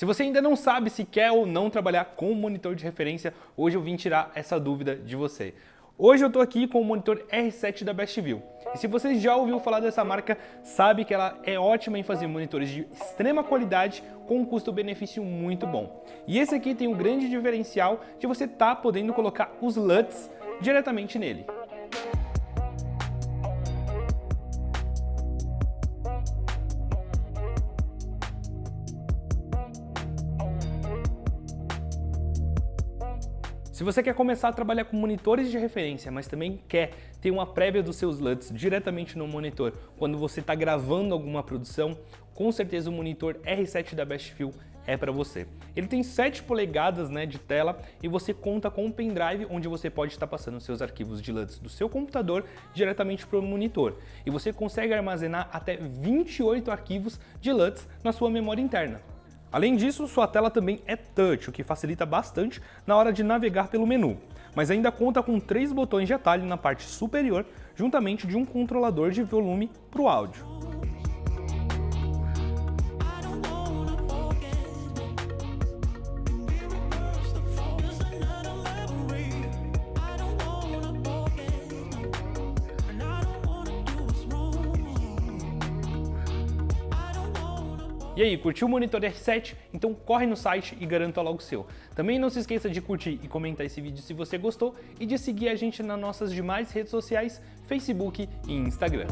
Se você ainda não sabe se quer ou não trabalhar com monitor de referência, hoje eu vim tirar essa dúvida de você. Hoje eu estou aqui com o monitor R7 da Bestview. E se você já ouviu falar dessa marca, sabe que ela é ótima em fazer monitores de extrema qualidade com um custo-benefício muito bom. E esse aqui tem um grande diferencial de você estar tá podendo colocar os LUTs diretamente nele. Se você quer começar a trabalhar com monitores de referência, mas também quer ter uma prévia dos seus LUTs diretamente no monitor quando você está gravando alguma produção, com certeza o monitor R7 da Bestview é para você. Ele tem 7 polegadas né, de tela e você conta com um pendrive onde você pode estar passando seus arquivos de LUTs do seu computador diretamente para o monitor. E você consegue armazenar até 28 arquivos de LUTs na sua memória interna. Além disso, sua tela também é touch, o que facilita bastante na hora de navegar pelo menu, mas ainda conta com três botões de atalho na parte superior, juntamente de um controlador de volume para o áudio. E aí, curtiu o Monitor R7? Então corre no site e garanta logo o seu. Também não se esqueça de curtir e comentar esse vídeo se você gostou e de seguir a gente nas nossas demais redes sociais, Facebook e Instagram.